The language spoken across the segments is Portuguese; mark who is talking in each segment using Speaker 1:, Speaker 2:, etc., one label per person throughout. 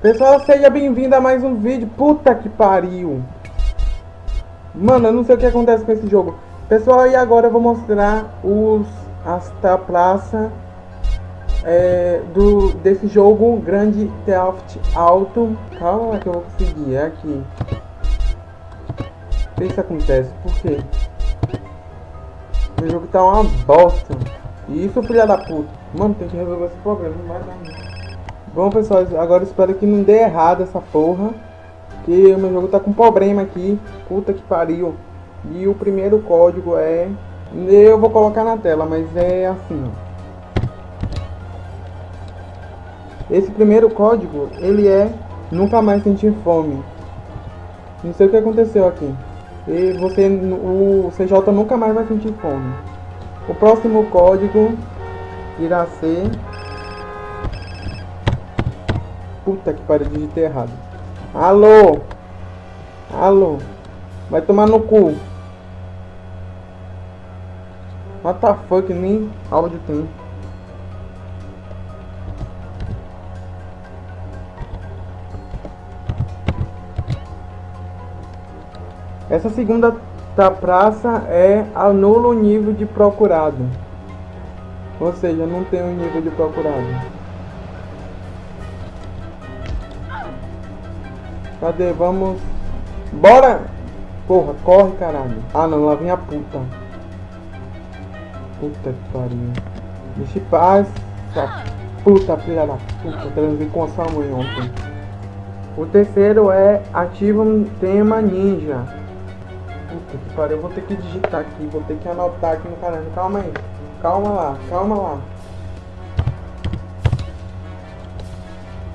Speaker 1: Pessoal, seja bem-vindo a mais um vídeo. Puta que pariu. Mano, eu não sei o que acontece com esse jogo. Pessoal, e agora eu vou mostrar os esta praça é, do desse jogo Grande Theft Auto. Calma que eu vou conseguir, é aqui. O que isso acontece? Por quê? O jogo tá uma bosta. Isso, filha da puta. Mano, tem que resolver esse problema, não vai dar. Bom, pessoal, agora espero que não dê errado essa porra. Que o meu jogo tá com problema aqui. Puta que pariu. E o primeiro código é... Eu vou colocar na tela, mas é assim, ó. Esse primeiro código, ele é nunca mais sentir fome. Não sei o que aconteceu aqui. E você, o CJ nunca mais vai sentir fome. O próximo código irá ser... Puta que pariu, digitei errado. Alô? Alô? Vai tomar no cu. What the fuck, nem áudio tem. Essa segunda da praça é anula o nível de procurado. Ou seja, não tem o um nível de procurado. Cadê? Vamos... Bora! Porra, corre, caralho. Ah, não, lá vem a puta. Puta que pariu. Deixa em paz. Puta, filha da puta. Transei com a sua mãe ontem. O terceiro é ativa um tema ninja. Puta que pariu, eu vou ter que digitar aqui, vou ter que anotar aqui no canal. Calma aí. Calma lá, calma lá.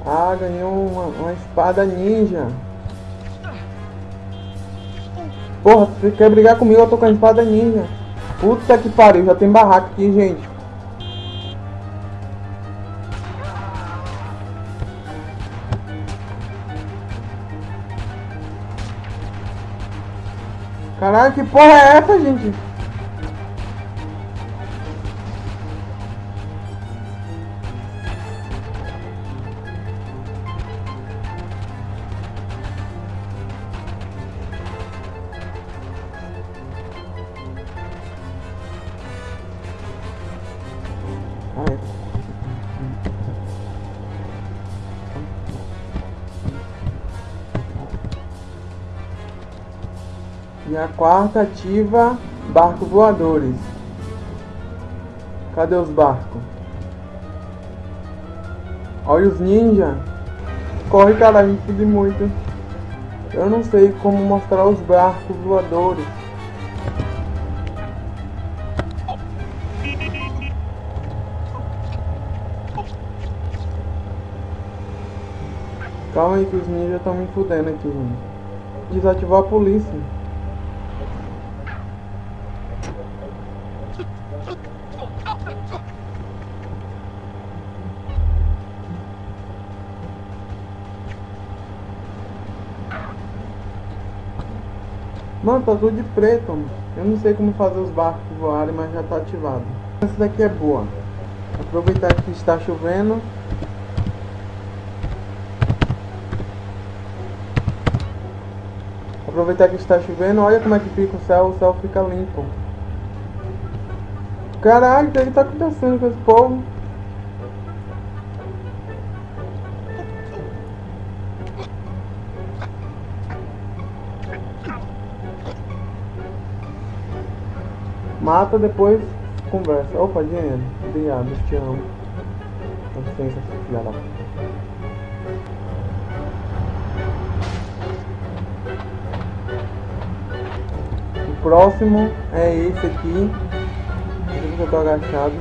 Speaker 1: Ah, ganhou uma, uma espada ninja. Porra, você quer brigar comigo? Eu tô com a espada ninja. Puta que pariu, já tem barraco aqui, gente. Caralho, que porra é essa, gente? E a quarta ativa barcos voadores. Cadê os barcos? Olha os ninja. Corre, cara, me fudi muito. Eu não sei como mostrar os barcos voadores. Calma aí que os ninjas estão me fudendo aqui, gente. Desativar a polícia. Mano, tá tudo de preto, mano. Eu não sei como fazer os barcos voarem, mas já tá ativado. Essa daqui é boa. Aproveitar que está chovendo. Aproveitar que está chovendo, olha como é que fica o céu, o céu fica limpo. Caralho, o que tá acontecendo com esse povo? Mata, depois conversa. Opa, dinheiro. Obrigado, te amo. Com licença, filha da O próximo é esse aqui. Eu tô agachado.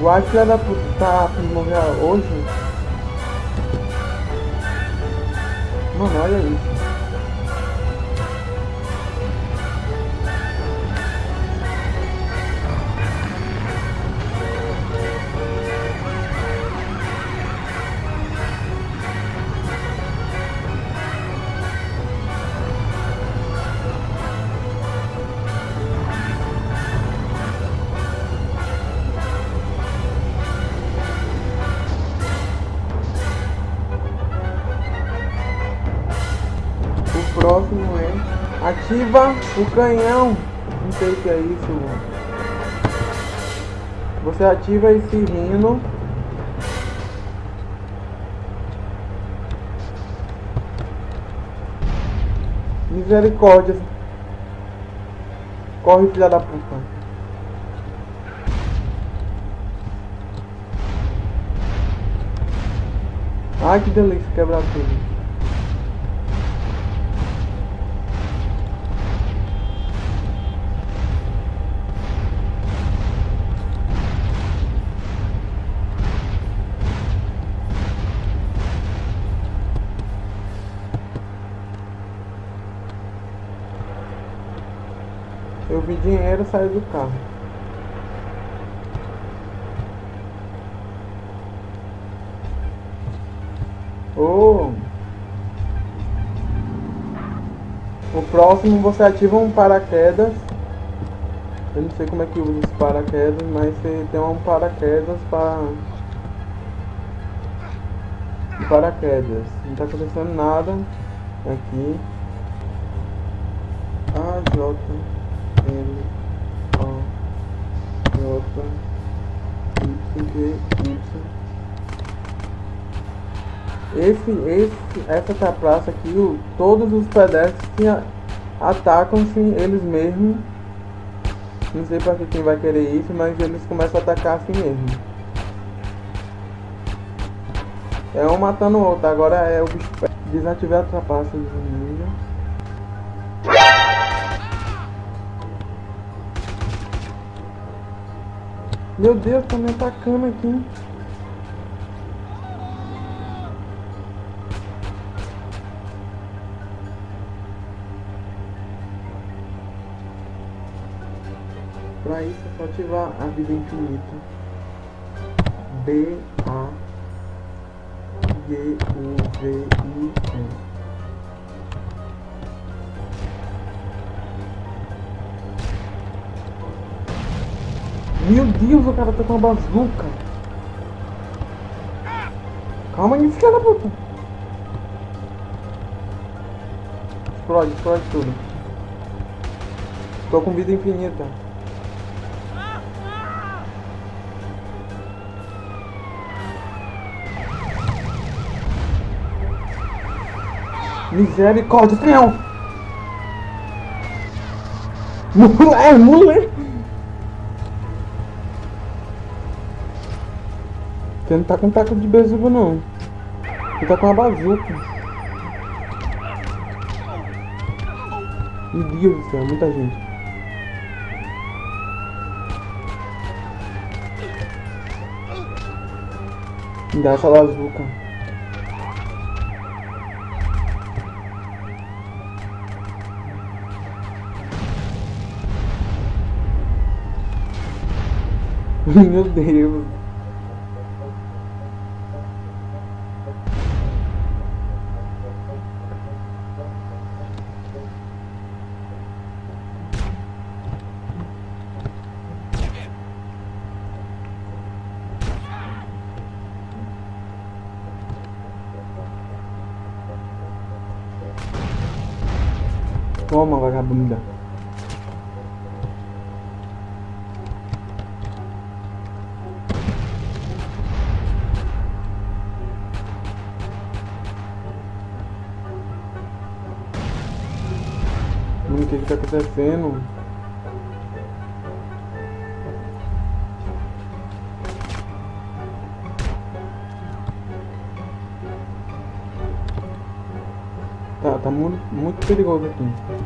Speaker 1: O acho que da puta tá morrer hoje. Mano, olha isso. Ativa o canhão. Não sei o que é isso. Você ativa esse rino. Misericórdia. Corre, filha da puta. Ai, que delícia quebrar tudo. Eu vi dinheiro sair do carro. Oh. O próximo você ativa um paraquedas. Eu não sei como é que usa esse paraquedas, mas você tem um paraquedas para paraquedas. Não tá acontecendo nada aqui. A J L O J Y Y esse, esse, essa tá praça aqui, o, todos os pedestres atacam-se eles mesmos. Não sei pra que quem vai querer isso, mas eles começam a atacar assim mesmo. É um matando o outro, agora é o bicho desativar a trapaça Meu Deus, tá me atacando aqui. Para isso é só ativar a vida infinita. B A G U V I N. Meu Deus, o cara tá com uma bazuca. Calma aí, filha da puta. Explode, explode tudo. Tô com vida infinita. Misericórdia, não! Mulher, mulher! Você não tá com taco de bezuga não. Você tá com uma bazuca. Meu Deus do céu, muita gente. Me dá essa bazuca. Meu Deus. Toma, vagabunda. o que que tá acontecendo. Tá, tá muito, muito perigoso aqui.